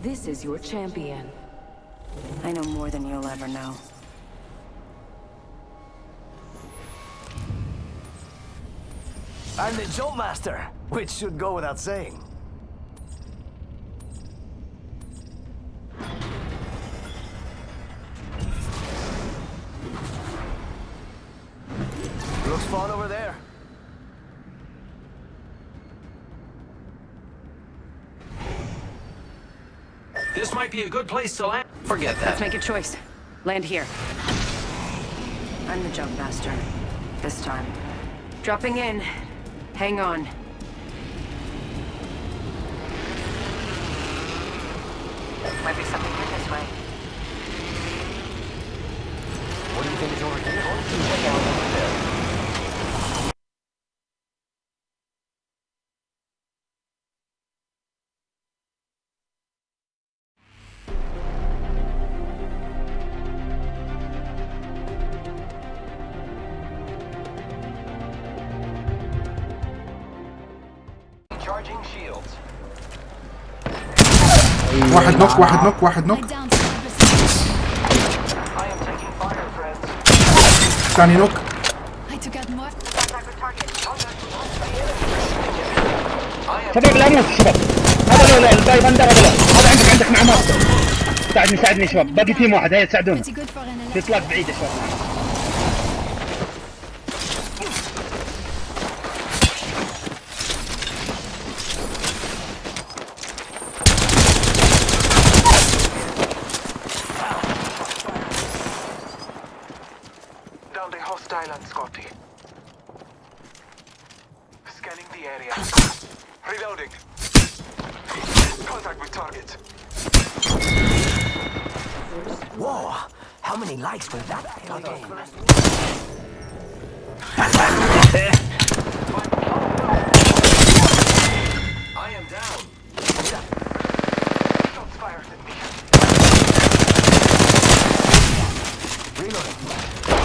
This is your champion. I know more than you'll ever know. I'm the jump master, which should go without saying. Looks fun over there. This might be a good place to land. Forget that. Let's make a choice. Land here. I'm the jump master. This time. Dropping in. Hang on. Might be something here this way. What do you think is over here? واحد نوك واحد نوك واحد نوك. ثاني نوك. شباب لا بالارمس الشباب هذا لا الباي بندر هذا هذا عندك عندك مع مارك ساعدني ساعدني شباب. باقي تيم واحد. هيا ساعدونا. في اطلاق بعيد يا شباب. Reloading. Contact with target. Whoa! How many likes will that get? game? I am down. Shots fired at me. Reloading.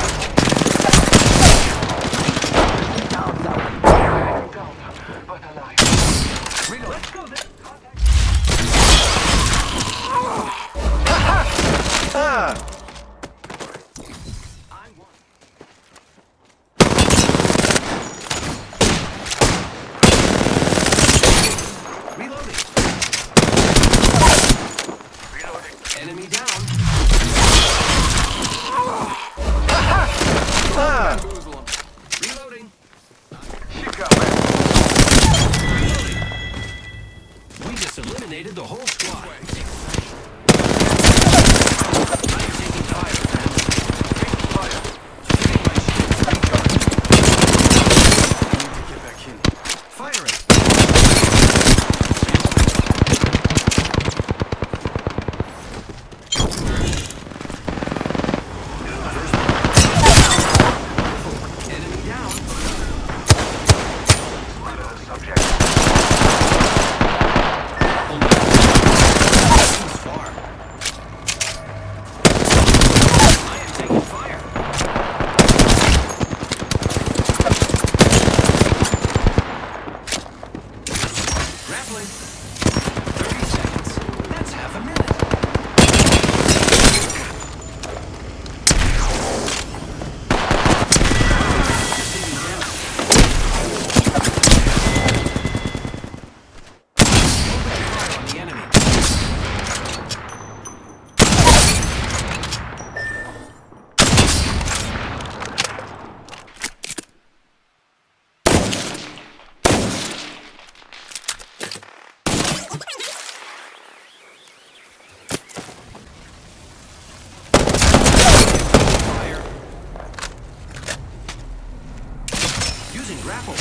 Grapple.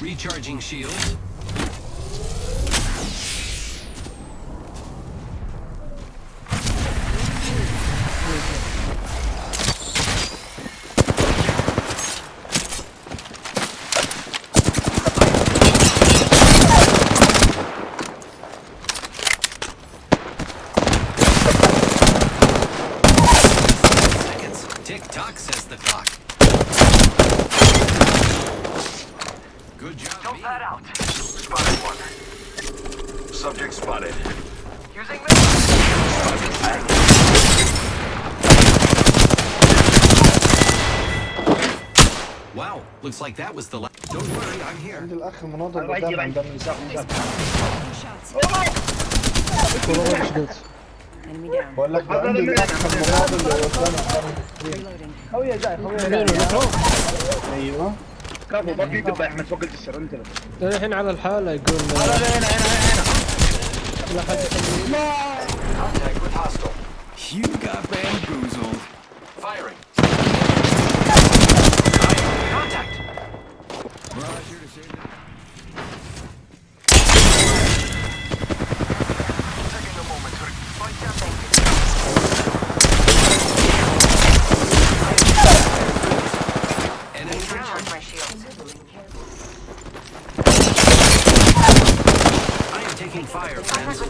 Recharging shields. Spotted. Using. Wow, looks like that was the last. Don't worry, I'm here. عند الأخ الله قدام عند down. بقول لك عند الأخ المناضل اللي قدام. خويا جاي خويا أيوه كفو باقي قبل احمد فوق الجسر انت الحين على الحالة يقول هذا هنا هنا Contact with hostile. You got banned.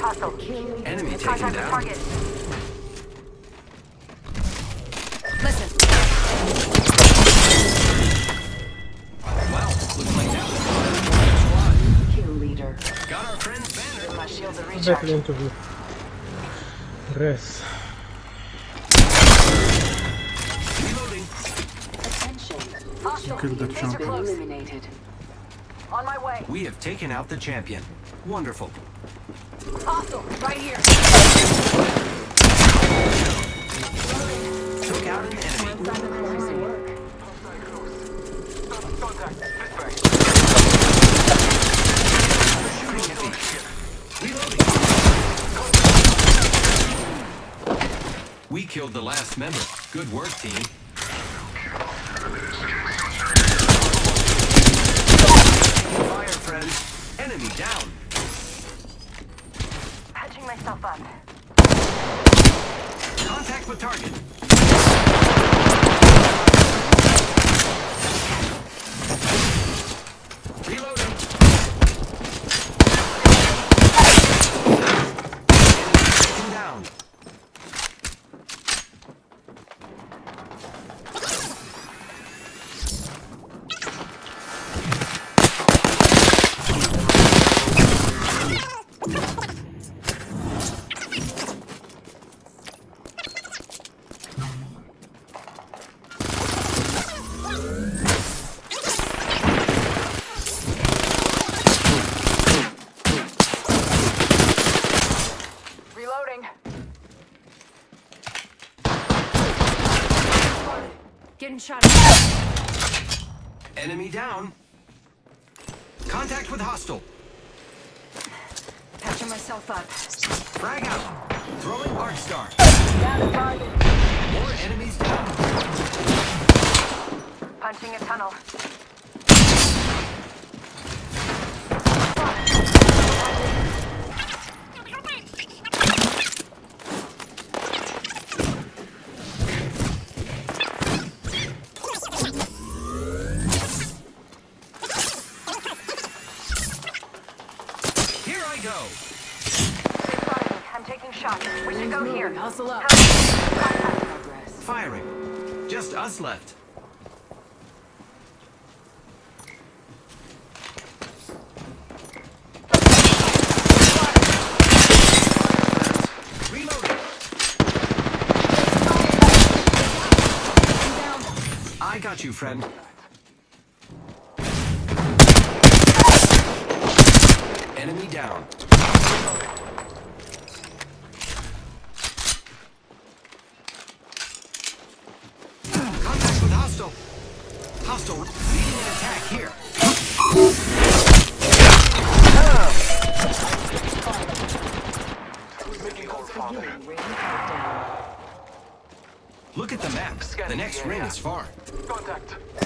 Hostile. Enemy taken down. Listen. Wow, looks like Kill leader. Got our banner. My shield You killed the champion. On my way. We have taken out the champion. Wonderful. Hostile, right here. Took out an enemy. Contact. This way. Shooting at me. Reloading. We killed the last member. Good work, team. Fire, friends. Enemy down. Up. Contact with target. Enemy down. Contact with hostile. Patching myself up. Frag out. Throwing arc star. More enemies down. Punching a tunnel. Hustle up. Firing. Just us left. I got you, friend. Enemy down. Contact with hostile. Hostile leading an attack here. Look at the map. The next ring is far. Contact.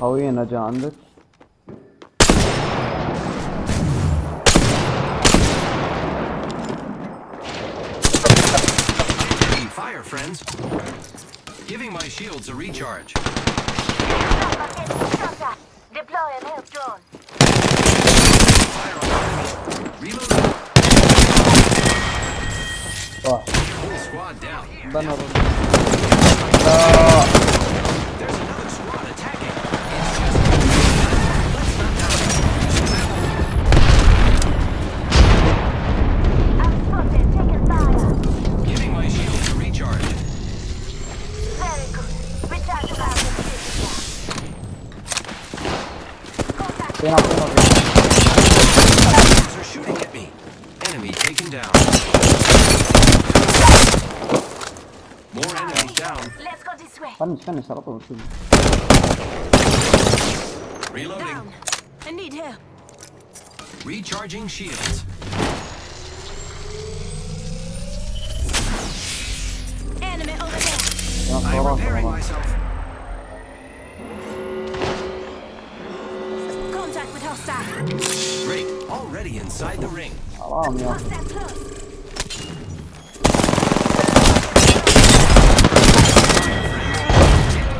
How are you in a genre? Fire, friends. Giving my shields a recharge. Deploy an help drone. Reload. Oh. Squad down. They're not going over here. shooting at me. Enemy taken down. More enemies down. Let's go this way. Finish, finish. I'll go Reloading. Down. I need help. Recharging shields. Enemy over there. I'm repairing myself. Inside the ring. Alam ya.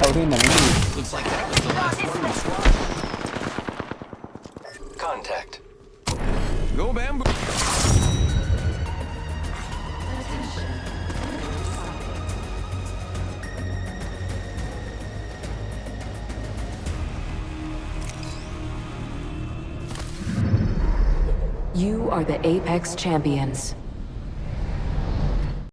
Taurin Looks like that was the last one. Contact. Are the Apex champions.